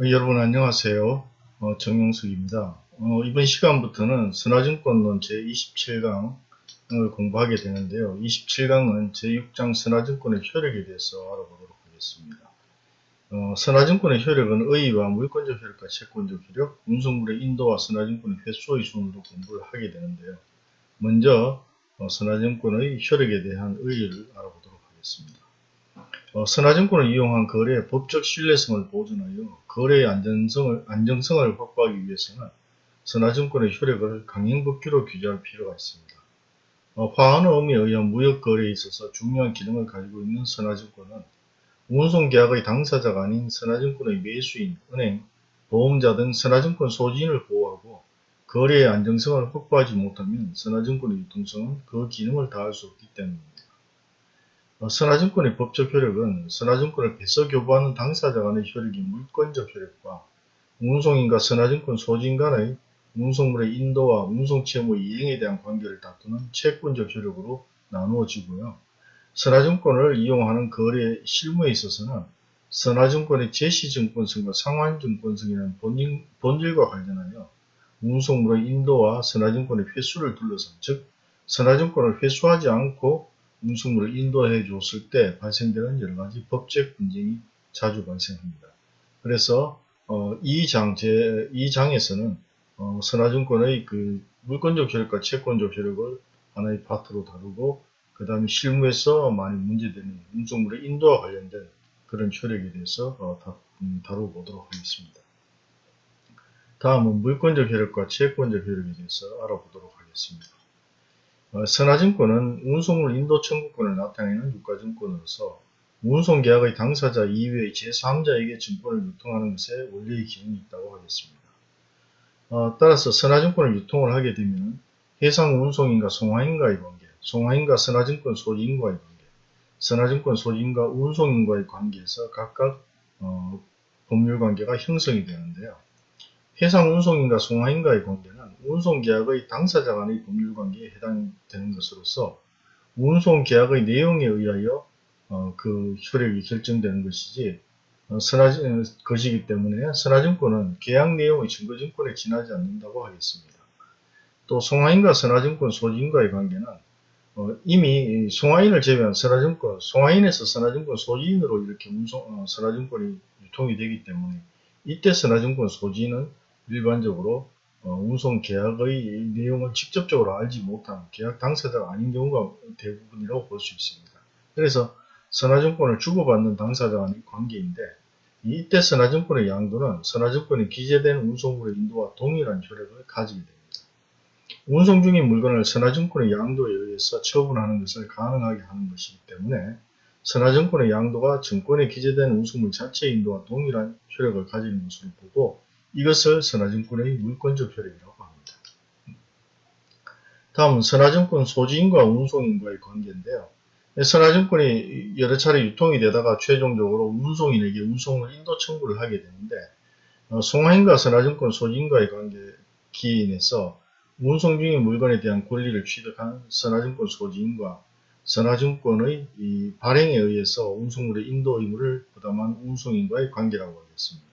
어, 여러분 안녕하세요. 어, 정용석입니다. 어, 이번 시간부터는 선화증권론 제27강을 공부하게 되는데요. 27강은 제6장 선화증권의 효력에 대해서 알아보도록 하겠습니다. 어, 선화증권의 효력은 의의와 물권적 효력과 채권적 효력, 운송물의 인도와 선화증권의 횟수의 순으로 공부를 하게 되는데요. 먼저 어, 선화증권의 효력에 대한 의의를 알아보도록 하겠습니다. 어, 선화증권을 이용한 거래의 법적 신뢰성을 보존하여 거래의 안전성을, 안정성을 확보하기 위해서는 선화증권의 효력을 강행법규로 규제할 필요가 있습니다. 어, 화환의 의미에 의한 무역거래에 있어서 중요한 기능을 가지고 있는 선화증권은 운송계약의 당사자가 아닌 선화증권의 매수인, 은행, 보험자 등 선화증권 소지인을 보호하고 거래의 안정성을 확보하지 못하면 선화증권의 유통성은 그 기능을 다할 수 없기 때문입니다. 어, 선화증권의 법적 효력은 선화증권을 배서 교부하는 당사자 간의 효력이 물권적 효력과 운송인과 선화증권 소지인 간의 운송물의 인도와 운송채무의 이행에 대한 관계를 다투는 채권적 효력으로 나누어지고요. 선화증권을 이용하는 거래 실무에 있어서는 선화증권의 제시증권성과 상환증권성이라는 본질, 본질과 관련하여 운송물의 인도와 선화증권의 회수를 둘러싼 즉 선화증권을 회수하지 않고 운송물을 인도해 줬을 때 발생되는 여러 가지 법적 분쟁이 자주 발생합니다. 그래서 어, 이 장, 제, 이 장에서는 어, 선화증권의 그 물권적 효력과 채권적 효력을 하나의 파트로 다루고 그 다음에 실무에서 많이 문제되는 운송물의 인도와 관련된 그런 효력에 대해서 어, 다, 음, 다뤄보도록 하겠습니다. 다음은 물권적 효력과 채권적 효력에 대해서 알아보도록 하겠습니다. 어, 선화증권은 운송물 인도 청구권을 나타내는 유가증권으로서 운송계약의 당사자 이외의 제3자에게 증권을 유통하는 것에 원리의 기능이 있다고 하겠습니다. 어, 따라서 선화증권을 유통을 하게 되면 해상 운송인과 송화인과의 관계, 송화인과 선화증권 소지인과의 관계, 선화증권 소지인과 운송인과의 관계에서 각각 어, 법률관계가 형성이 되는데요. 해상 운송인과 송화인과의 관계는 운송계약의 당사자 간의 법률관계에 해당되는 것으로서 운송계약의 내용에 의하여 어, 그 효력이 결정되는 것이지 어, 선화증, 것이기 때문에 선화증권은 계약 내용의 증거증권에 지나지 않는다고 하겠습니다. 또 송화인과 선화증권 소지인과의 관계는 어, 이미 송화인을 제외한 선화증권, 송화인에서 선화증권 소지인으로 이렇게 운송, 어, 선화증권이 유통이 되기 때문에 이때 선화증권 소지인은 일반적으로 어, 운송 계약의 내용을 직접적으로 알지 못한 계약 당사자가 아닌 경우가 대부분이라고 볼 수 있습니다. 그래서 선화증권을 주고받는 당사자 간의 관계인데 이때 선화증권의 양도는 선화증권이 기재된 운송물의 인도와 동일한 효력을 가지게 됩니다. 운송 중인 물건을 선화증권의 양도에 의해서 처분하는 것을 가능하게 하는 것이기 때문에 선화증권의 양도가 증권에 기재된 운송물 자체의 인도와 동일한 효력을 가지는 것으로 보고 이것을 선화증권의 물권적 효력이라고 합니다. 다음은 선화증권 소지인과 운송인과의 관계인데요. 선화증권이 여러 차례 유통이 되다가 최종적으로 운송인에게 운송을 인도 청구를 하게 되는데 어, 송화인과 선화증권 소지인과의 관계 기인에서 운송 중인 물건에 대한 권리를 취득한 선화증권 소지인과 선화증권의 발행에 의해서 운송물의 인도 의무를 부담한 운송인과의 관계라고 하겠습니다.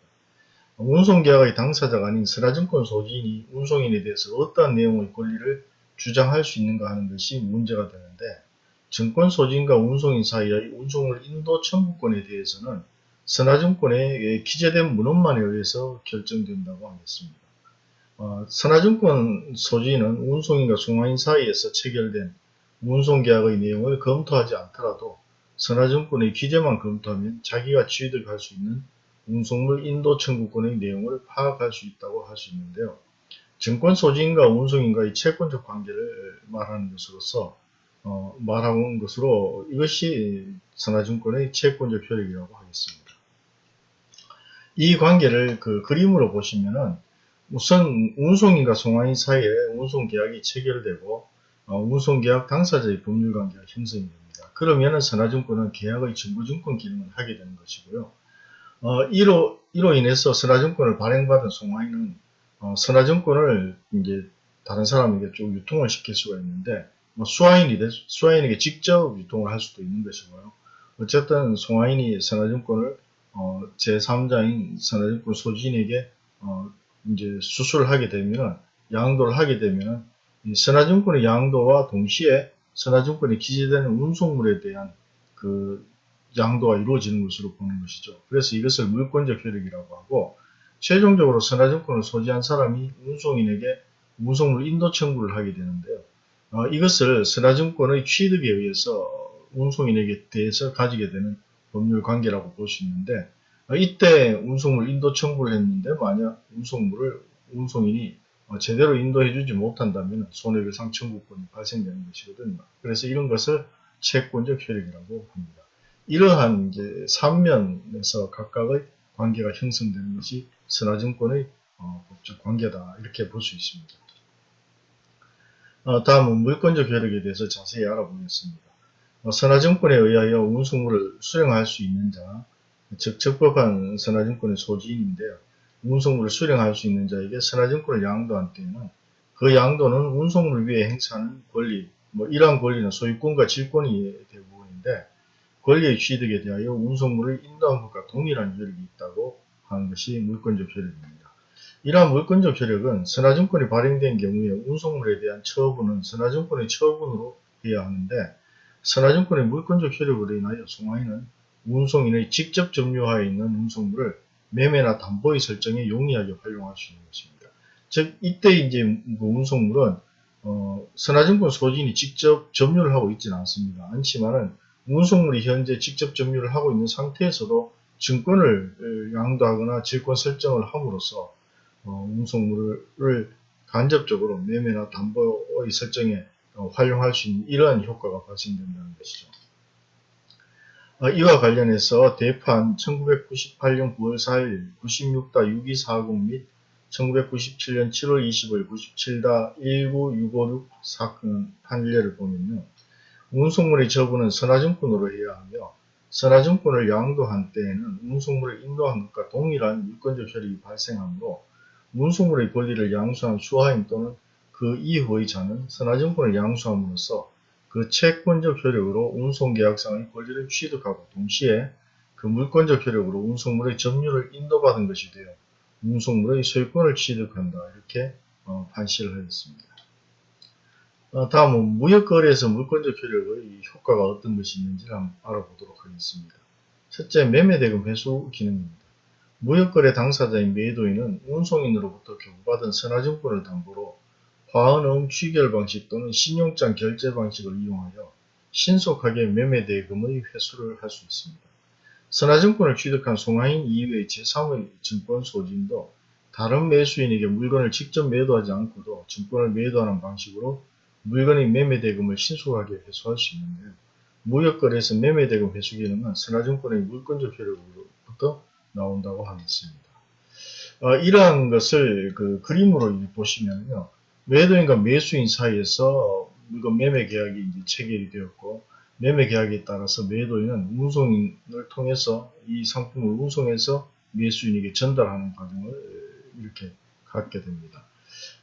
운송계약의 당사자가 아닌 선화증권 소지인이 운송인에 대해서 어떠한 내용의 권리를 주장할 수 있는가 하는 것이 문제가 되는데 증권 소지인과 운송인 사이의 운송을 인도 청구권에 대해서는 선화증권에 기재된 문헌만에 의해서 결정된다고 하겠습니다. 어, 선화증권 소지인은 운송인과 송화인 사이에서 체결된 운송계약의 내용을 검토하지 않더라도 선화증권의 기재만 검토하면 자기가 취득할 수 있는 운송물 인도 청구권의 내용을 파악할 수 있다고 할 수 있는데요. 증권 소지인과 운송인과의 채권적 관계를 말하는 것으로서 어, 말하는 것으로 이것이 선화증권의 채권적 효력이라고 하겠습니다. 이 관계를 그 그림으로 보시면은 우선 운송인과 송화인 사이에 운송계약이 체결되고 어, 운송계약 당사자의 법률관계가 형성이 됩니다. 그러면 선화증권은 계약의 증거증권 기능을 하게 되는 것이고요. 어, 이로, 이로 인해서 선화증권을 발행받은 송화인은 어, 선화증권을 이제 다른 사람에게 쭉 유통을 시킬 수가 있는데 뭐 수화인이 수화인에게 직접 유통을 할 수도 있는 것이고요. 어쨌든 송화인이 선화증권을 어, 제3자인 선화증권 소지인에게 어, 이제 수술을 하게 되면 양도를 하게 되면 이 선화증권의 양도와 동시에 선화증권에 기재되는 운송물에 대한 그 양도가 이루어지는 것으로 보는 것이죠. 그래서 이것을 물권적 효력이라고 하고 최종적으로 선화증권을 소지한 사람이 운송인에게 운송물 인도 청구를 하게 되는데요. 어, 이것을 선화증권의 취득에 의해서 운송인에게 대해서 가지게 되는 법률 관계라고 볼 수 있는데 어, 이때 운송물 인도 청구를 했는데 만약 운송물을 운송인이 어, 제대로 인도해주지 못한다면 손해배상 청구권이 발생되는 것이거든요. 그래서 이런 것을 채권적 효력이라고 합니다. 이러한 이제 3면에서 각각의 관계가 형성되는 것이 선화증권의 어, 법적 관계다 이렇게 볼 수 있습니다. 어, 다음은 물권적 효력에 대해서 자세히 알아보겠습니다. 어, 선화증권에 의하여 운송물을 수령할 수 있는 자, 즉 적법한 선화증권의 소지인인데요. 운송물을 수령할 수 있는 자에게 선화증권을 양도한 때에는 그 양도는 운송물 위에 행사하는 권리, 뭐 이러한 권리는 소유권과 질권이 대부분인데 권리의 취득에 대하여 운송물을 인도한 것과 동일한 효력이 있다고 하는 것이 물권적 효력입니다. 이러한 물권적 효력은 선화증권이 발행된 경우에 운송물에 대한 처분은 선화증권의 처분으로 해야 하는데 선화증권의 물권적 효력으로 인하여 송화인은 운송인의 직접 점유하에 있는 운송물을 매매나 담보의 설정에 용이하게 활용할 수 있는 것입니다. 즉 이때 이제 그 운송물은 어, 선화증권 소진이 직접 점유를 하고 있지는 않습니다. 않지만은 운송물이 현재 직접 점유를 하고 있는 상태에서도 증권을 양도하거나 질권 설정을 함으로써 어, 운송물을 간접적으로 매매나 담보의 설정에 어, 활용할 수 있는 이러한 효과가 발생된다는 것이죠. 어, 이와 관련해서 대판 1998년 9월 4일 96-6240 및 1997년 7월 20일 97-19656 사건 판례를 보면요. 운송물의 처분은 선화증권으로 해야 하며 선화증권을 양도한 때에는 운송물을 인도한 것과 동일한 물권적 효력이 발생하므로 운송물의 권리를 양수한 수하인 또는 그 이후의 자는 선화증권을 양수함으로써 그 채권적 효력으로 운송계약상의 권리를 취득하고 동시에 그 물권적 효력으로 운송물의 점유를 인도받은 것이 되어 운송물의 소유권을 취득한다. 이렇게 어, 판시를 하였습니다. 어, 다음은 무역거래에서 물권적 효력의 효과가 어떤 것이 있는지 한번 알아보도록 하겠습니다. 첫째, 매매대금 회수 기능입니다. 무역거래 당사자인 매도인은 운송인으로부터 교부받은 선화증권을 담보로 화은음 취결 방식 또는 신용장 결제 방식을 이용하여 신속하게 매매대금의 회수를 할 수 있습니다. 선화증권을 취득한 송화인 이외의 제3의 증권 소진도 다른 매수인에게 물건을 직접 매도하지 않고도 증권을 매도하는 방식으로 물건의 매매대금을 신속하게 회수할 수 있는데요. 무역거래에서 매매대금 회수 기능은 선화증권의 물권적 효력으로부터 나온다고 하겠습니다. 어, 이러한 것을 그 그림으로 보시면요. 매도인과 매수인 사이에서 물건 매매 계약이 이제 체결이 되었고 매매 계약에 따라서 매도인은 운송인을 통해서 이 상품을 운송해서 매수인에게 전달하는 과정을 이렇게 갖게 됩니다.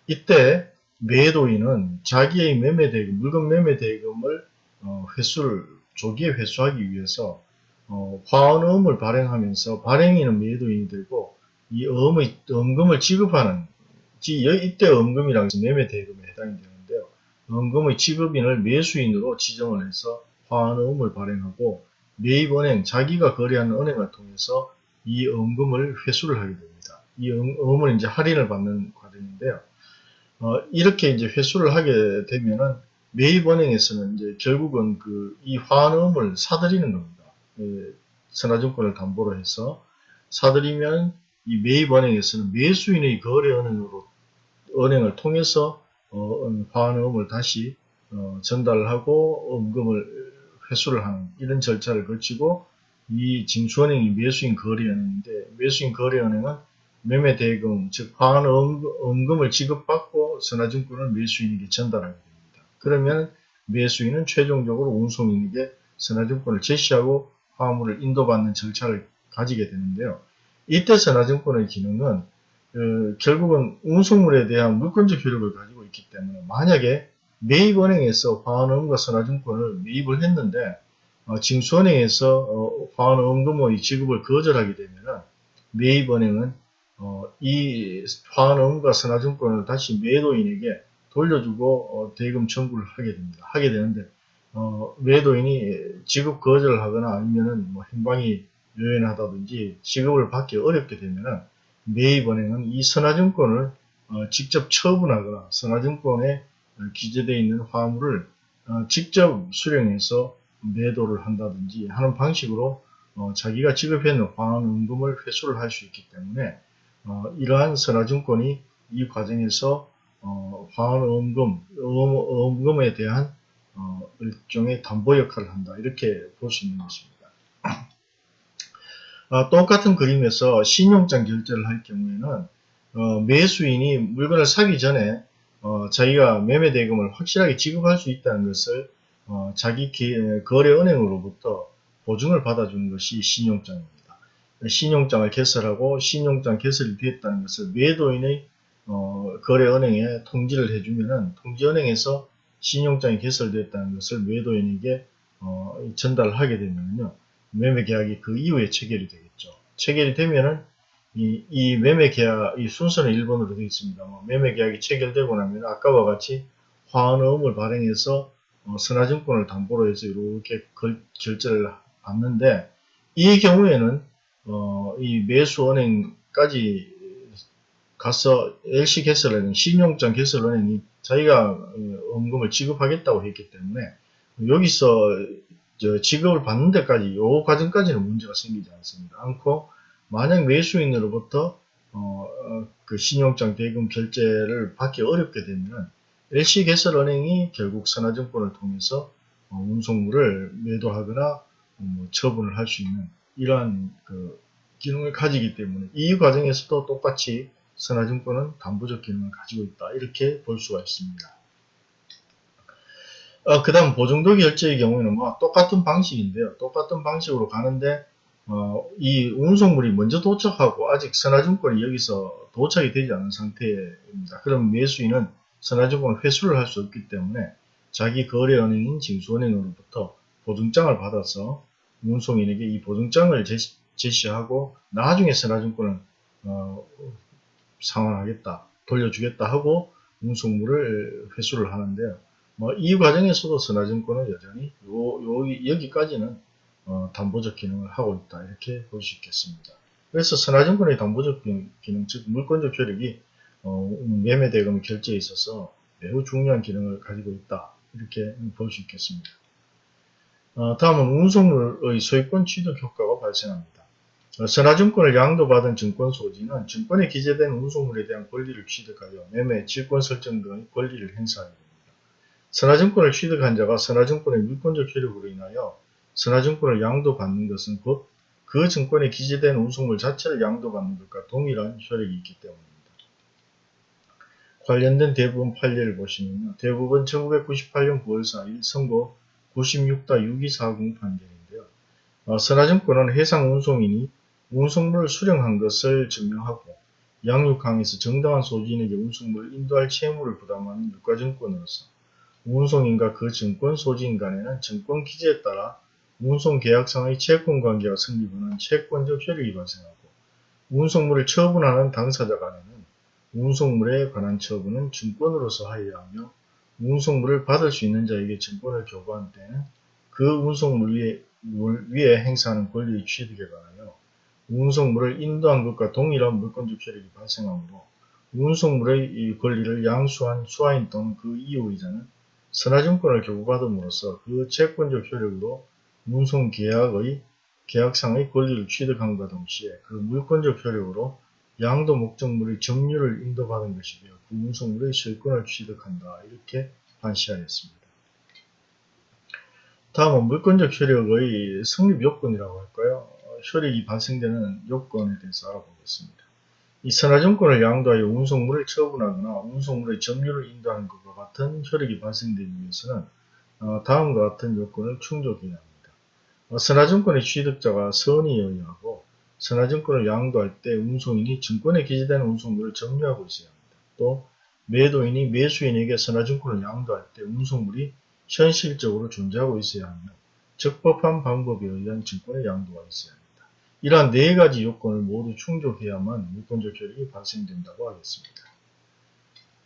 이때 매도인은 자기의 매매 대금, 물건 매매 대금을 어, 회수를 조기에 회수하기 위해서 어, 화원음을 발행하면서 발행인은 매도인이 되고 이 어음의 엄금을 지급하는 이때 엄금이라는 것은 매매 대금에 해당이 되는데요. 엄금의 지급인을 매수인으로 지정을 해서 화환음을 발행하고 매입은행, 자기가 거래하는 은행을 통해서 이 엄금을 회수를 하게 됩니다. 이 엄은 이제 할인을 받는 과정인데요. 어, 이렇게 이제 회수를 하게 되면은 매입은행에서는 이제 결국은 그이 화환음을 사들이는 겁니다. 예, 선화증권을 담보로 해서 사들이면 이 매입은행에서는 매수인의 거래 은행으로 은행을 통해서 어, 화환음을 다시 어, 전달을 하고 엄금을 회수를 하는 이런 절차를 거치고 이 징수은행이 매수인 거래은행인데 매수인 거래은행은 매매 대금 즉 화환음금, 을 지급받고 선화증권을 매수인에게 전달하게 됩니다. 그러면 매수인은 최종적으로 운송인에게 선화증권을 제시하고 화물을 인도받는 절차를 가지게 되는데요. 이때 선화증권의 기능은 그 결국은 운송물에 대한 물권적 효력을 가지고 있기 때문에 만약에 매입은행에서 화환음과 선화증권을 매입을 했는데 어, 징수은행에서 어, 화환음금의 지급을 거절하게 되면은 매입은행은 어, 이 화환음과 선화증권을 다시 매도인에게 돌려주고 어, 대금 청구를 하게 됩니다. 하게 되는데 어, 매도인이 지급 거절을 하거나 아니면은 뭐 행방이 요연하다든지 지급을 받기 어렵게 되면은 매입은행은 이 선화증권을 어, 직접 처분하거나 선화증권에 기재되어 있는 화물을 어, 직접 수령해서 매도를 한다든지 하는 방식으로 어, 자기가 지급해놓은 화환음금을 회수를 할 수 있기 때문에 어, 이러한 선화증권이 이 과정에서 어, 음, 음에 대한 어, 일종의 담보 역할을 한다 이렇게 볼 수 있는 것입니다. 어, 똑같은 그림에서 신용장 결제를 할 경우에는 어, 매수인이 물건을 사기 전에 어, 자기가 매매 대금을 확실하게 지급할 수 있다는 것을 어, 자기 기, 거래 은행으로부터 보증을 받아주는 것이 신용장입니다. 신용장을 개설하고 신용장 개설이 됐다는 것을 매도인의 어, 거래은행에 통지를 해주면은 통지은행에서 신용장이 개설됐다는 것을 매도인에게 어, 전달하게 되면요 매매 계약이 그 이후에 체결이 되겠죠. 체결이 되면은 이, 이 매매 계약, 이 순서는 1번으로 되어 있습니다. 뭐 매매 계약이 체결되고 나면 아까와 같이 화환음을 발행해서 어, 선화증권을 담보로 해서 이렇게 걸, 결제를 받는데 이 경우에는 어, 이 매수은행까지 가서 LC 개설은행, 신용장 개설은행이 자기가 원금을 어, 지급하겠다고 했기 때문에 여기서 지급을 받는 데까지 요 과정까지는 문제가 생기지 않습니다. 않고 만약 매수인으로부터 어, 어, 그 신용장 대금 결제를 받기 어렵게 되면 LC개설은행이 결국 선화증권을 통해서 어, 운송물을 매도하거나 뭐 처분을 할 수 있는 이러한 그 기능을 가지기 때문에 이 과정에서도 똑같이 선화증권은 담보적 기능을 가지고 있다 이렇게 볼 수가 있습니다. 어, 그 다음 보증도 결제의 경우에는 뭐 똑같은 방식인데요. 똑같은 방식으로 가는데 어, 이 운송물이 먼저 도착하고 아직 선화증권이 여기서 도착이 되지 않은 상태입니다. 그럼 매수인은 선화증권 회수를 할 수 없기 때문에 자기 거래은행인 징수은행으로부터 보증장을 받아서 운송인에게 이 보증장을 제시, 하고 나중에 선화증권을 어, 상환하겠다, 돌려주겠다 하고 운송물을 회수를 하는데요. 뭐 이 과정에서도 선화증권은 여전히 요, 요, 여기까지는 어, 담보적 기능을 하고 있다 이렇게 볼 수 있겠습니다. 그래서 선화증권의 담보적 기능, 즉 물권적 효력이 어, 매매 대금 결제에 있어서 매우 중요한 기능을 가지고 있다 이렇게 볼 수 있겠습니다. 어, 다음은 운송물의 소유권 취득 효과가 발생합니다. 어, 선화증권을 양도받은 증권 소지는 증권에 기재된 운송물에 대한 권리를 취득하여 매매, 질권 설정 등의 권리를 행사하게 됩니다. 선화증권을 취득한 자가 선화증권의 물권적 효력으로 인하여 선화증권을 양도받는 것은 곧 그 증권에 기재된 운송물 자체를 양도받는 것과 동일한 효력이 있기 때문입니다. 관련된 대부분 판례를 보시면요. 대부분 1998년 9월 4일 선고 96-6240 판결인데요. 어, 선화증권은 해상 운송인이 운송물을 수령한 것을 증명하고 양육항에서 정당한 소지인에게 운송물을 인도할 채무를 부담하는 유가증권으로서 운송인과 그 증권 소지인 간에는 증권 기재에 따라 운송 계약상의 채권 관계가 성립하는 채권적 효력이 발생하고 운송물을 처분하는 당사자 간에는 운송물에 관한 처분은 증권으로서 하여야 하며 운송물을 받을 수 있는 자에게 증권을 교부한 때는 그 운송물 위에, 위에 행사하는 권리의 취득에 관하여 운송물을 인도한 것과 동일한 물권적 효력이 발생하므로 운송물의 이 권리를 양수한 수하인 또는 그 이후의자는 선화증권을 교부받음으로써 그 채권적 효력으로 운송계약의 계약상의 권리를 취득함과 동시에 그 물권적 효력으로 양도 목적물의 점유를 인도받은 것이며 그 운송물의 소유권을 취득한다. 이렇게 판시하였습니다. 다음은 물권적 효력의 성립 요건이라고 할까요? 효력이 발생되는 요건에 대해서 알아보겠습니다. 이 선화증권을 양도하여 운송물을 처분하거나 운송물의 점유를 인도하는 것과 같은 효력이 발생되기 위해서는 어, 다음과 같은 요건을 충족해야 합니다. 어, 선화증권의 취득자가 선의 여의하고 선화증권을 양도할 때 운송인이 증권에 기재된 운송물을 점유하고 있어야 합니다. 또 매도인이 매수인에게 선화증권을 양도할 때 운송물이 현실적으로 존재하고 있어야 하며 적법한 방법에 의한 증권의 양도가 있어야 합니다. 이러한 네 가지 요건을 모두 충족해야만 물권적 효력이 발생된다고 하겠습니다.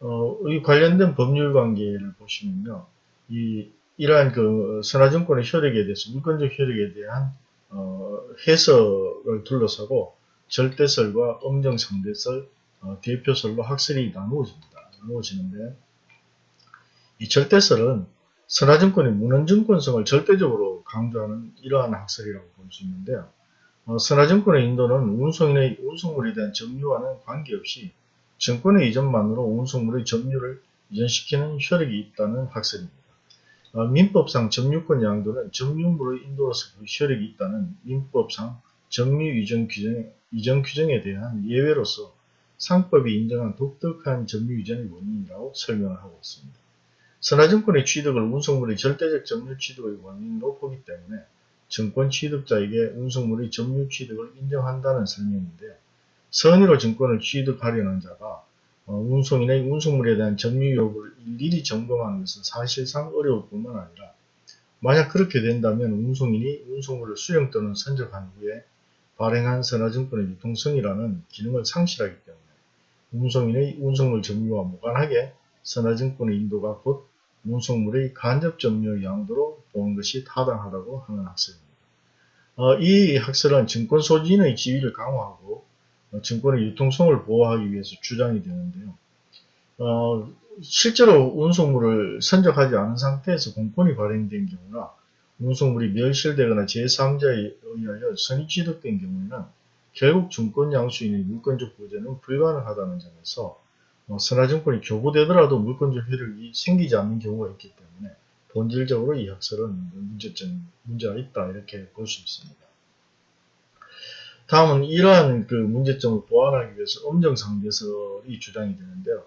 어, 이 관련된 법률 관계를 보시면요. 이, 이러한 그 선화증권의 효력에 대해서 물권적 효력에 대한 어, 해석을 둘러싸고 절대설과 엄정상대설, 어, 대표설로 학설이 나누어집니다. 나누어지는데 이 절대설은 선화증권의 문헌증권성을 절대적으로 강조하는 이러한 학설이라고 볼 수 있는데요. 어, 선화증권의 인도는 운송인의 운송물에 대한 점유와는 관계없이 증권의 이전만으로 운송물의 점유를 이전시키는 효력이 있다는 학설입니다. 어, 민법상 점유권 양도는 점유물의 인도로서 그 효력이 있다는 민법상 점유 이전 규정, 이전 규정에 대한 예외로서 상법이 인정한 독특한 점유 이전의 원인이라고 설명을 하고 있습니다. 선화증권의 취득을 운송물의 절대적 점유 취득의 원인으로 보기 때문에 증권 취득자에게 운송물의 점유 취득을 인정한다는 설명인데 선의로 증권을 취득하려는 자가 어, 운송인의 운송물에 대한 점유 여부를 일일이 점검하는 것은 사실상 어려울 뿐만 아니라 만약 그렇게 된다면 운송인이 운송물을 수령 또는 선적한 후에 발행한 선화증권의 유통성이라는 기능을 상실하기 때문에 운송인의 운송물 점유와 무관하게 선화증권의 인도가 곧 운송물의 간접 점유 양도로 보는 것이 타당하다고 하는 학설입니다. 어, 이 학설은 증권 소지인의 지위를 강화하고 어, 증권의 유통성을 보호하기 위해서 주장이 되는데요. 어, 실제로 운송물을 선적하지 않은 상태에서 공권이 발행된 경우나 운송물이 멸실되거나 제3자에 의하여 선의 취득된 경우에는 결국 증권 양수인의 물권적 보전은 불가능하다는 점에서 어, 선화증권이 교부되더라도 물권적 효력이 생기지 않는 경우가 있기 때문에 본질적으로 이 학설은 문제점, 문제가 있다 이렇게 볼 수 있습니다. 다음은 이러한 그 문제점을 보완하기 위해서 엄정상대설이 주장이 되는데요.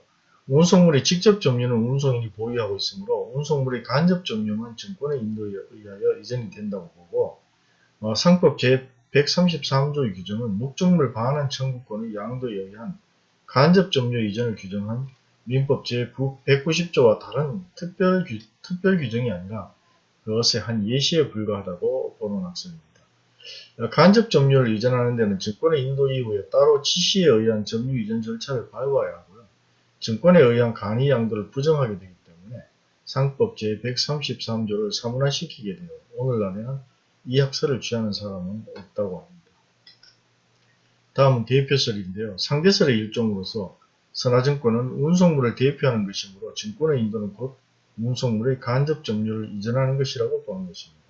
운송물의 직접 점유는 운송인이 보유하고 있으므로 운송물의 간접 점유만 증권의 인도에 의하여 이전이 된다고 보고 어, 상법 제133조의 규정은 목적물 반환 청구권의 양도에 의한 간접 점유 이전을 규정한 민법 제190조와 다른 특별, 규, 특별 규정이 아니라 그것의 한 예시에 불과하다고 보는 학습입니다. 간접 점유를 이전하는 데는 증권의 인도 이후에 따로 지시에 의한 점유 이전 절차를 밟아야 하고요. 증권에 의한 간이 양도를 부정하게 되기 때문에 상법 제133조를 사문화시키게 되어 오늘날에는 이 학설을 취하는 사람은 없다고 합니다. 다음은 대표설인데요. 상대설의 일종으로서 선화증권은 운송물을 대표하는 것이므로 증권의 인도는 곧 운송물의 간접 점유를 이전하는 것이라고 보는 것입니다.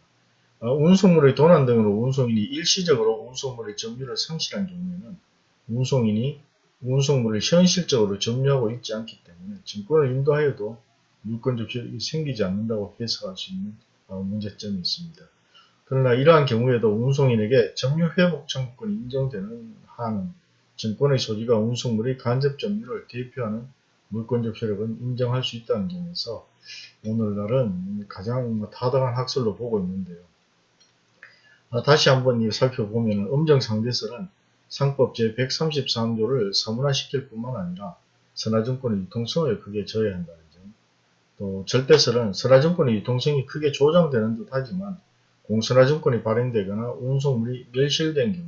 어, 운송물의 도난 등으로 운송인이 일시적으로 운송물의 점유를 상실한 경우에는 운송인이 운송물을 현실적으로 점유하고 있지 않기 때문에 증권을 인도하여도 물권적 효력이 생기지 않는다고 해석할 수 있는 어, 문제점이 있습니다. 그러나 이러한 경우에도 운송인에게 점유 회복 청구권이 인정되는 한은 증권의 소지가 운송물의 간접 점유를 대표하는 물권적 효력은 인정할 수 있다는 점에서 오늘날은 가장 타당한 학설로 보고 있는데요. 아, 다시 한번 살펴보면 엄정상대설은 상법 제133조를 사문화시킬 뿐만 아니라 선화증권의 유통성을 크게 저해한다는 점, 또 절대설은 선화증권의 유통성이 크게 조장되는 듯 하지만 공선화증권이 발행되거나 운송물이 멸실된 경우,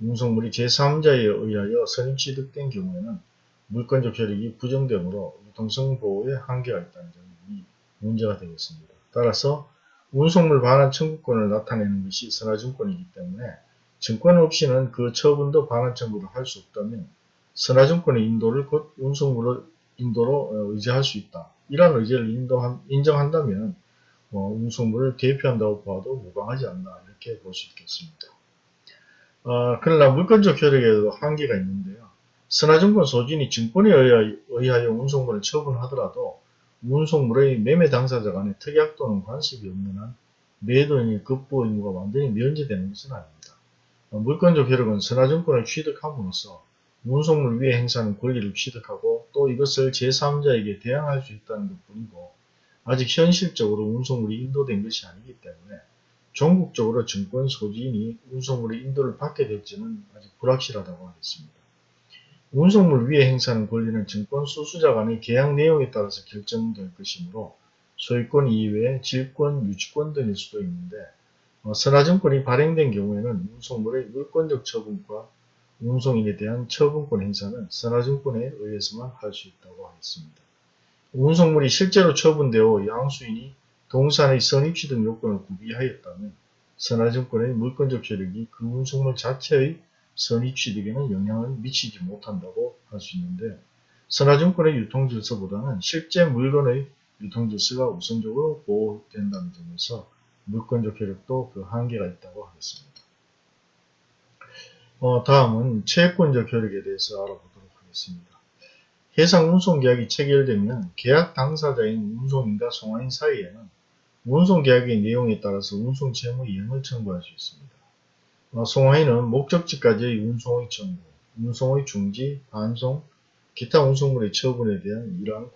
운송물이 제3자에 의하여 선임 취득된 경우에는 물권적 효력이 부정되므로 유통성 보호에 한계가 있다는 점이 문제가 되겠습니다. 따라서 운송물 반환 청구권을 나타내는 것이 선화증권이기 때문에 증권 없이는 그 처분도 반환 청구를 할 수 없다면 선화증권의 인도를 곧 운송물을 인도로 의지할 수 있다. 이러한 의지를 인도한, 인정한다면 어, 운송물을 대표한다고 봐도 무방하지 않나 이렇게 볼 수 있겠습니다. 어, 그러나 물권적 효력에도 한계가 있는데요. 선화증권 소진이 증권에 의하여 운송물을 처분하더라도 운송물의 매매 당사자 간의 특약 또는 관습이 없는 한 매도인의 급부 의무가 완전히 면제되는 것은 아닙니다. 어, 물권적 효력은 선화증권을 취득함으로써 운송물 위에 행사하는 권리를 취득하고 또 이것을 제3자에게 대항할 수 있다는 것 뿐이고 아직 현실적으로 운송물이 인도된 것이 아니기 때문에 전국적으로 증권 소지인이 운송물의 인도를 받게 될지는 아직 불확실하다고 하겠습니다. 운송물 위에 행사하는 권리는 증권 수수자 간의 계약 내용에 따라서 결정될 것이므로 소유권 이외에 질권, 유치권 등일 수도 있는데 어, 선화증권이 발행된 경우에는 운송물의 물권적 처분과 운송인에 대한 처분권 행사는 선화증권에 의해서만 할 수 있다고 하겠습니다. 운송물이 실제로 처분되어 양수인이 동산의 선입취 등 요건을 구비하였다면 선화증권의 물권적 효력이 그 운송물 자체의 선입취득에는 영향을 미치지 못한다고 할 수 있는데 선화증권의 유통질서보다는 실제 물건의 유통질서가 우선적으로 보호된다는 점에서 물권적 효력도 그 한계가 있다고 하겠습니다. 어, 다음은 채권적 효력에 대해서 알아보도록 하겠습니다. 해상 운송계약이 체결되면 계약 당사자인 운송인과 송화인 사이에는 운송계약의 내용에 따라서 운송채무 이행을 청구할 수 있습니다. 어, 송화인은 목적지까지의 운송의 청구, 운송의 중지, 반송, 기타 운송물의 처분에 대한 이러한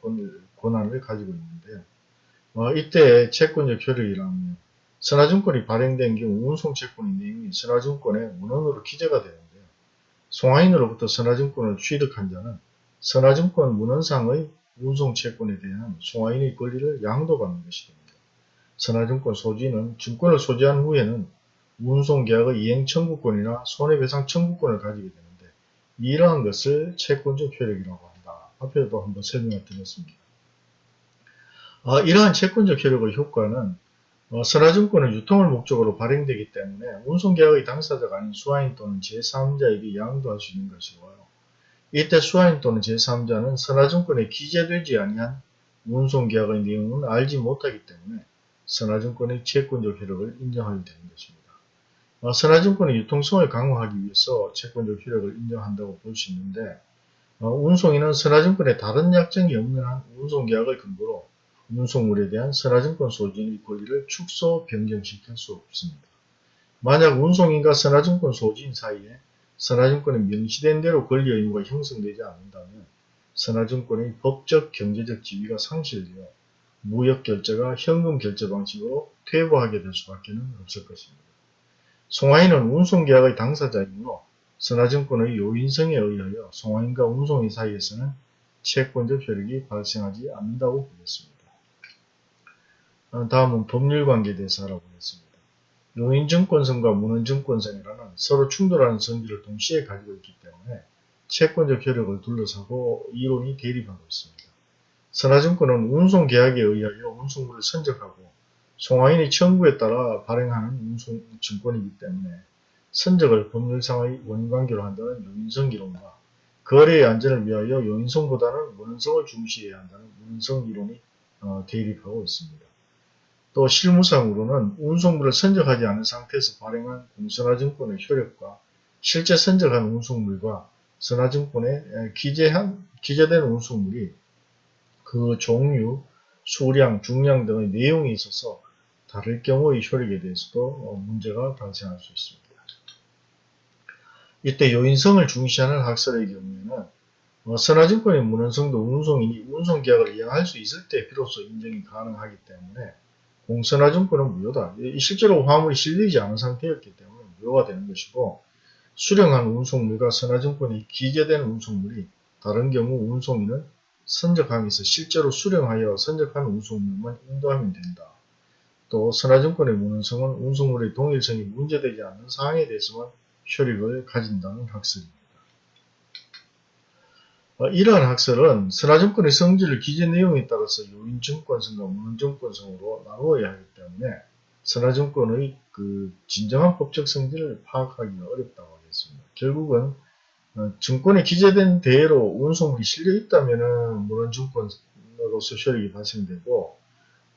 권한을 가지고 있는데요. 어, 이때 채권적 효력이라면 선화증권이 발행된 경우 운송채권의 내용이 선화증권의 문헌으로 기재가 되는데요. 송화인으로부터 선화증권을 취득한 자는 선화증권 문헌상의 운송채권에 대한 송화인의 권리를 양도받는 것이 됩니다. 선화증권 소지는 증권을 소지한 후에는 운송계약의 이행 청구권이나 손해배상 청구권을 가지게 되는데 이러한 것을 채권적 효력이라고 한다. 앞에도 한번 설명을 드렸습니다. 어, 이러한 채권적 효력의 효과는 어, 선화증권은 유통을 목적으로 발행되기 때문에 운송계약의 당사자가 아닌 수화인 또는 제3자에게 양도할 수 있는 것이고요. 이때 수화인 또는 제3자는 선화증권에 기재되지 아니한 운송계약의 내용은 알지 못하기 때문에 선화증권의 채권적 효력을 인정하게 되는 것입니다. 어, 선화증권의 유통성을 강화하기 위해서 채권적 효력을 인정한다고 볼 수 있는데 어, 운송인은 선화증권에 다른 약정이 없는 한 운송계약을 근거로 운송물에 대한 선화증권 소지인의 권리를 축소 변경시킬 수 없습니다. 만약 운송인과 선화증권 소지인 사이에 선화증권이 명시된 대로 권리 의무가 형성되지 않는다면 선화증권의 법적 경제적 지위가 상실되어 무역 결제가 현금 결제 방식으로 퇴보하게 될 수밖에 없을 것입니다. 송화인은 운송계약의 당사자이므로 선화증권의 요인성에 의하여 송화인과 운송인 사이에서는 채권적 효력이 발생하지 않는다고 보겠습니다. 어, 다음은 법률관계에 대해서 알아보겠습니다. 용인증권성과 문헌증권성이라는 서로 충돌하는 성질을 동시에 가지고 있기 때문에 채권적 효력을 둘러싸고 이론이 대립하고 있습니다. 선화증권은 운송계약에 의하여 운송물을 선적하고 송화인의 청구에 따라 발행하는 운송증권이기 때문에 선적을 법률상의 원관계로 한다는 용인성 이론과 거래의 안전을 위하여 용인성보다는 문헌성을 중시해야 한다는 문헌성 이론이 어, 대립하고 있습니다. 또 실무상으로는 운송물을 선적하지 않은 상태에서 발행한 공선화증권의 효력과 실제 선적한 운송물과 선화증권에 기재한, 기재된 운송물이 그 종류, 수량, 중량 등의 내용이 있어서 다를 경우의 효력에 대해서도 어, 문제가 발생할 수 있습니다. 이때 요인성을 중시하는 학설의 경우에는 어, 선화증권의 문헌성도 운송인이 운송계약을 이행할 수 있을 때 비로소 인정이 가능하기 때문에 공선화증권은 무효다. 실제로 화물이 실리지 않은 상태였기 때문에 무효가 되는 것이고 수령한 운송물과 선화증권이 기재된 운송물이 다른 경우 운송인은 선적항에서 실제로 수령하여 선적한 운송물만 인도하면 된다. 또 선화증권의 무능성은 운송물의 동일성이 문제되지 않는 사항에 대해서만 효력을 가진다는 학설입니다. 어, 이러한 학설은 선화증권의 성질을 기재 내용에 따라서 요인증권성과 무능증권성으로 나누어야 하기 때문에 선화증권의 그 진정한 법적 성질을 파악하기가 어렵다고 하겠습니다. 결국은 어, 증권에 기재된 대로 운송물이 실려 있다면 물론증권으로서 효력이 발생되고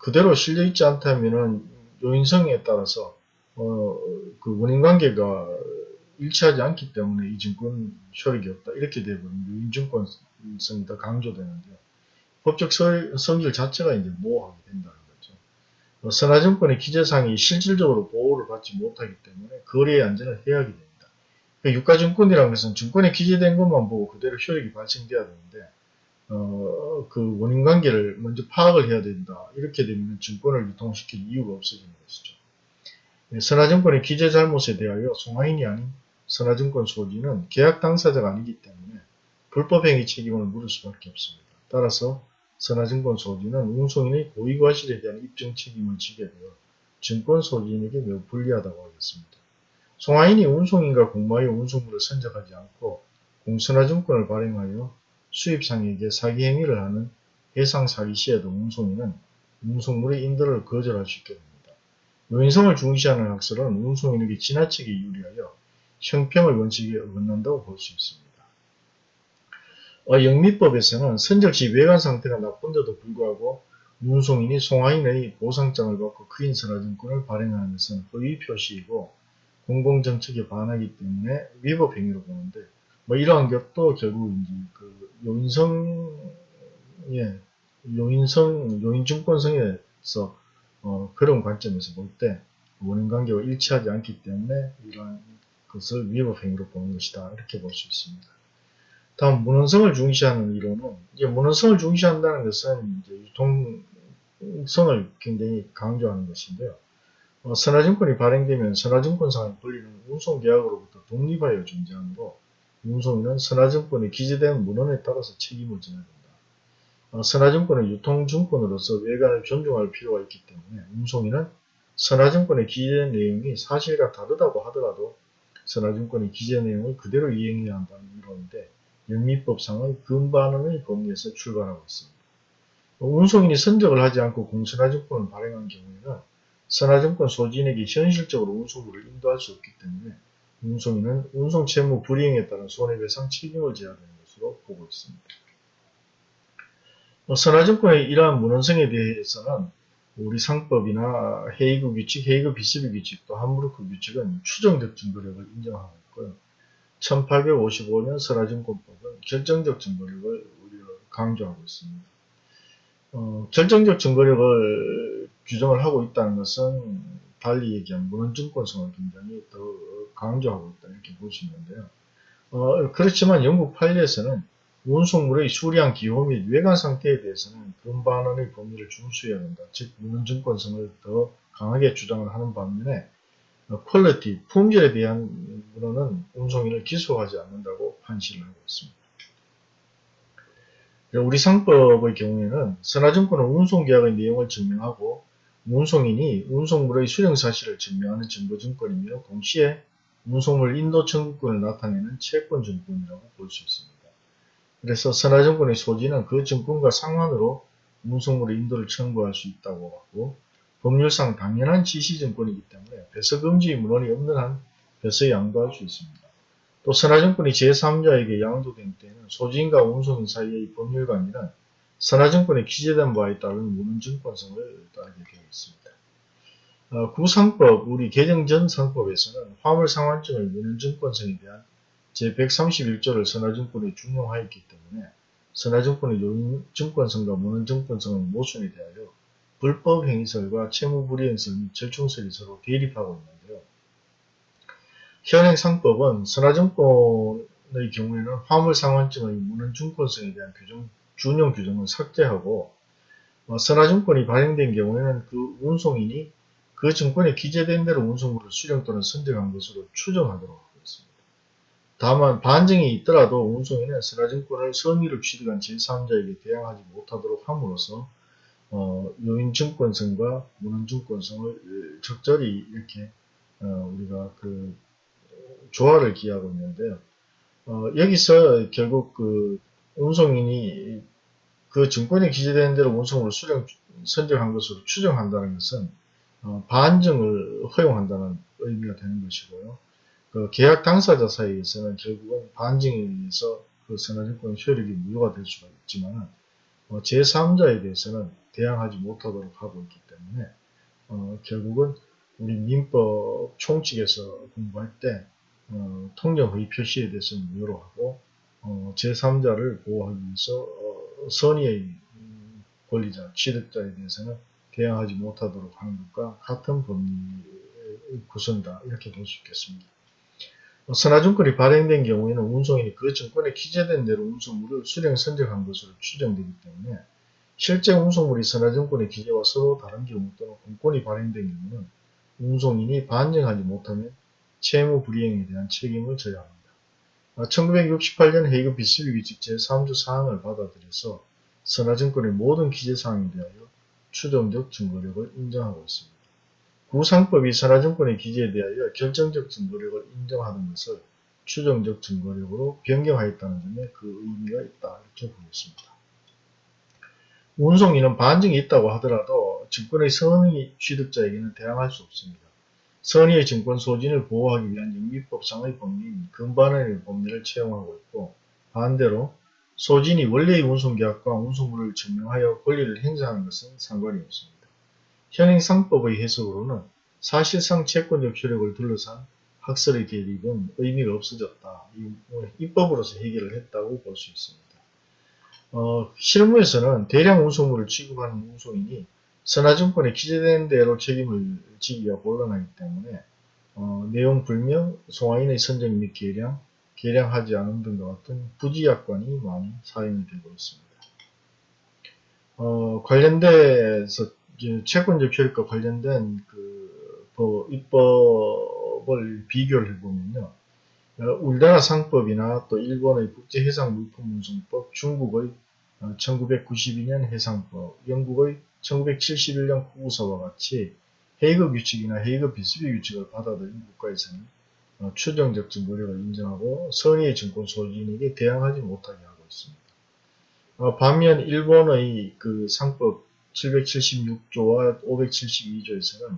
그대로 실려 있지 않다면 요인성에 따라서 어, 그 원인관계가 일치하지 않기 때문에 이 증권 효력이 없다. 이렇게 되면 유인증권성이 더 강조되는데요. 법적 성질 자체가 이제 모호하게 된다는 거죠. 어, 선화증권의 기재상이 실질적으로 보호를 받지 못하기 때문에 거래의 안전을 해하게 됩니다. 그 유가증권이라는 것은 증권에 기재된 것만 보고 그대로 효력이 발생돼야 되는데 어, 그 원인 관계를 먼저 파악을 해야 된다. 이렇게 되면 증권을 유통시킬 이유가 없어지는 것이죠. 네, 선화증권의 기재 잘못에 대하여 송화인이 아닌 선화증권 소지는 계약 당사자가 아니기 때문에 불법행위 책임을 물을 수밖에 없습니다. 따라서 선화증권 소지는 운송인의 고의과실에 대한 입증 책임을 지게 되어 증권 소지인에게 매우 불리하다고 하겠습니다. 송하인이 운송인과 공모하여 운송물을 선적하지 않고 공선화증권을 발행하여 수입상에게 사기 행위를 하는 해상 사기 시에도 운송인은 운송물의 인도를 거절할 수 있게 됩니다. 요인성을 중시하는 학설은 운송인에게 지나치게 유리하여 형평을 원칙에 어긋난다고 볼 수 있습니다. 어, 영미법에서는 선적시 외관 상태가 나쁜데도 불구하고 운송인이 송하인의 보상장을 받고 크인 선화증권을 발행하는 것은 허위 표시이고 공공정책에 반하기 때문에 위법 행위로 보는데 뭐 이러한 것도 결국 이제 그 요인성 예 요인성 요인증권성에서 어, 그런 관점에서 볼 때 원인 관계와 일치하지 않기 때문에 이러한 것을 위법 행위로 보는 것이다 이렇게 볼 수 있습니다. 다음 문헌성을 중시하는 이론은 이제 문헌성을 중시한다는 것은 이제 유통성을 굉장히 강조하는 것인데요. 어, 선화증권이 발행되면 선화증권상의 권리는 운송계약으로부터 독립하여 존재하므로 운송인은 선화증권에 기재된 문헌에 따라서 책임을 져야 된다. 어, 선화증권은 유통증권으로서 외관을 존중할 필요가 있기 때문에 운송인은 선화증권에 기재된 내용이 사실과 다르다고 하더라도 선화증권의 기재 내용을 그대로 이행해야 한다는 이론인데 영미법상의 근반원의 범위에서 출발하고 있습니다. 운송인이 선적을 하지 않고 공선화증권을 발행한 경우에는 선화증권 소지인에게 현실적으로 운송물을 인도할 수 없기 때문에 운송인은 운송 채무 불이행에 따른 손해배상 책임을 져야 되는 것으로 보고 있습니다. 선화증권의 이러한 문헌성에 대해서는 우리 상법이나 헤이그 규칙, 헤이그 비스비 규칙, 또 함부르크 규칙은 추정적 증거력을 인정하고 있고요. 1855년 선화증권법은 결정적 증거력을 강조하고 있습니다. 어, 결정적 증거력을 규정을 하고 있다는 것은 달리 얘기하면 문헌증권성을 굉장히 더 강조하고 있다 이렇게 볼 수 있는데요. 어, 그렇지만 영국 판례에서는 운송물의 수량, 기호 및 외관 상태에 대해서는 근반원의 범위를 준수해야 한다. 즉 문헌증권성을 더 강하게 주장을 하는 반면에 quality, 품질에 대한 문언은 운송인을 기속하지 않는다고 판시를 하고 있습니다. 우리 상법의 경우에는 선하증권은 운송계약의 내용을 증명하고 운송인이 운송물의 수령 사실을 증명하는 증거증권이며 동시에 운송물 인도 청구권을 나타내는 채권 증권이라고 볼 수 있습니다. 그래서 선하증권의 소지인은 그 증권과 상환으로 운송물의 인도를 청구할 수 있다고 하고 법률상 당연한 지시증권이기 때문에 배서금지 문헌이 없는 한 배서 양도할 수 있습니다. 또 선화증권이 제3자에게 양도된 때에는 소지인과 운송인 사이의 법률관계는 선화증권에 기재된 바에 따른 문헌증권성을 따르게 되어 있습니다. 어, 구상법, 우리 개정 전 상법에서는 화물상환증의 문헌증권성에 대한 제131조를 선화증권에 준용하였기 때문에 선화증권의 요인 증권성과 문헌증권성의 모순에 대하여 불법행위설과 채무불이행설 및 절충설이 서로 대립하고 있는데요. 현행 상법은 선화증권의 경우에는 화물상환증의 문헌증권성에 대한 규정, 준용 규정을 삭제하고 어, 선화증권이 발행된 경우에는 그 운송인이 그 증권에 기재된 대로 운송물을 수령 또는 선적한 것으로 추정하도록 하고 있습니다. 다만 반증이 있더라도 운송인은 선화증권을 선의로 취득한 제3자에게 대항하지 못하도록 함으로써 어, 요인증권성과 문헌증권성을 적절히 이렇게 어, 우리가 그 조화를 기하고 있는데요. 어, 여기서 결국 그 운송인이 그 증권에 기재된 대로 운송으로 수령 선정한 것으로 추정한다는 것은 어, 반증을 허용한다는 의미가 되는 것이고요. 그 계약 당사자 사이에서는 결국은 반증에 의해서 그 선화증권 효력이 무효가 될 수가 있지만 어, 제3자에 대해서는 대항하지 못하도록 하고 있기 때문에 어, 결국은 우리 민법 총칙에서 공부할 때 어, 통정의 표시에 대해서는 무효로 하고 어, 제3자를 보호하기 위해서 어, 선의의 권리자, 취득자에 대해서는 대항하지 못하도록 하는 것과 같은 법리의 구성이다 이렇게 볼 수 있겠습니다. 어, 선화증권이 발행된 경우에는 운송인이 그 증권에 기재된 대로 운송물을 수령 선적한 것으로 추정되기 때문에 실제 운송물이 선화증권의 기재와 서로 다른 경우 또는 공권이 발행된 경우는 운송인이 반증하지 못하면 채무 불이행에 대한 책임을 져야 합니다. 1968년 아, 헤이그 비스비 규칙 제3조 사항을 받아들여서 선화증권의 모든 기재사항에 대하여 추정적 증거력을 인정하고 있습니다. 구상법이 선화증권의 기재에 대하여 결정적 증거력을 인정하는 것을 추정적 증거력으로 변경하였다는 점에 그 의미가 있다 이렇게 보겠습니다. 운송인은 반증이 있다고 하더라도 증권의 선의 취득자에게는 대항할 수 없습니다. 선의의 증권 소진을 보호하기 위한 영미법상의 법리인 금반원의 법리를 채용하고 있고 반대로 소진이 원래의 운송계약과 운송물을 증명하여 권리를 행사하는 것은 상관이 없습니다. 현행상법의 해석으로는 사실상 채권적 효력을 둘러싼 학설의 대립은 의미가 없어졌다. 입법으로서 해결을 했다고 볼 수 있습니다. 어, 실무에서는 대량 운송물을 취급하는 운송인이 선화증권에 기재된 대로 책임을 지기가 곤란하기 때문에 어, 내용 불명, 송화인의 선정 및 계량, 계량하지 않은 등과 같은 부지약관이 많이 사용이 되고 있습니다. 어, 관련돼서 채권 적 효력과 관련된 그 법, 입법을 비교를 해보면요. 어, 우리나라 상법이나 또 일본의 국제해상물품운송법, 중국의 1992년 어, 해상법, 영국의 1971년 구구서와 같이 헤이그 규칙이나 헤이그 비스비 규칙을 받아들인 국가에서는 어, 추정적 증거력을 인정하고 선의의 증권 소진에게 대항하지 못하게 하고 있습니다. 반면 일본의 그 상법 776조와 572조에서는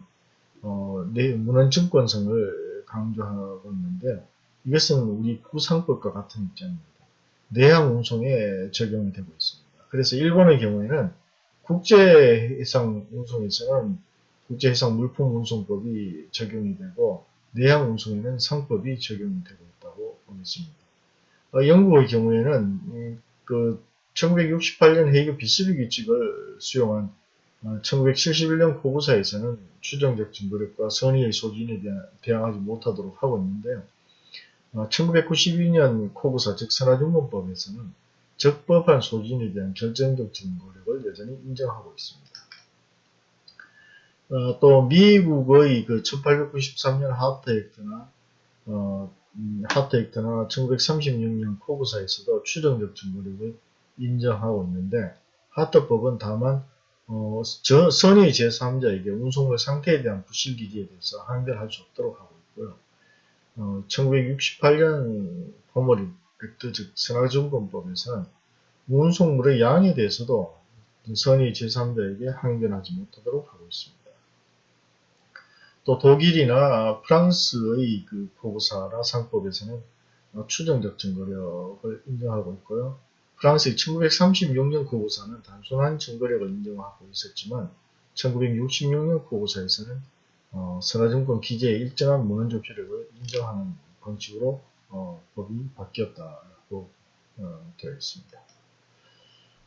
어, 문헌증권성을 강조하고 있는데 이것은 우리 구상법과 같은 입장입니다. 내양 운송에 적용이 되고 있습니다. 그래서 일본의 경우에는 국제해상 운송에서는 국제해상 물품 운송법이 적용이 되고 내양 운송에는 상법이 적용이 되고 있다고 보겠습니다. 어, 영국의 경우에는 음, 그 1968년 헤이그 비스비 규칙을 수용한 1971년 어, 고구사에서는 추정적 증거력과 선의의 소진에 대항하지 못하도록 하고 있는데요. 1992년 어, 코구사 즉 선화증권법에서는 적법한 소진에 대한 결정적 증거력을 여전히 인정하고 있습니다. 어, 또 미국의 그 1893년 하트 액트나 어, 음, 하트 액트나 1936년 코구사에서도 추정적 증거력을 인정하고 있는데 하트법은 다만 어, 저, 선의 제3자에게 운송물 상태에 대한 부실기지에 대해서 항변할 수 없도록 하고 있고요. 어, 1968년 포머리 액트 즉 선화증권법에서는 운송물의 양에 대해서도 선의 제3자에게 항변하지 못하도록 하고 있습니다. 또 독일이나 프랑스의 그 포고사나 상법에서는 추정적 증거력을 인정하고 있고요. 프랑스의 1936년 고고사는 단순한 증거력을 인정하고 있었지만 1966년 고고사에서는 어, 선화증권 기재의 일정한 문헌적 효력을 인정하는 방식으로 어, 법이 바뀌었다고 어, 되어 있습니다.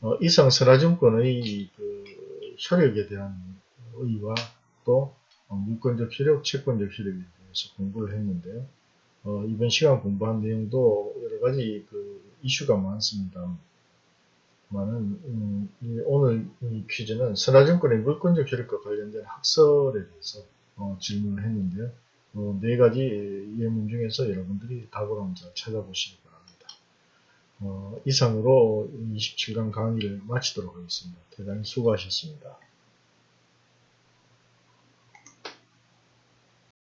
어, 이상 선화증권의 그 효력에 대한 의의와 또 어, 물권적 효력, 채권적 효력에 대해서 공부를 했는데요. 어, 이번 시간 공부한 내용도 여러 가지 그 이슈가 많습니다. 많은 음, 오늘 이 퀴즈는 선화증권의 물권적 효력과 관련된 학설에 대해서 어, 질문을 했는데요. 어, 네 가지 예문 중에서 여러분들이 답을 한번 찾아보시기 바랍니다. 어, 이상으로 27강 강의를 마치도록 하겠습니다. 대단히 수고하셨습니다.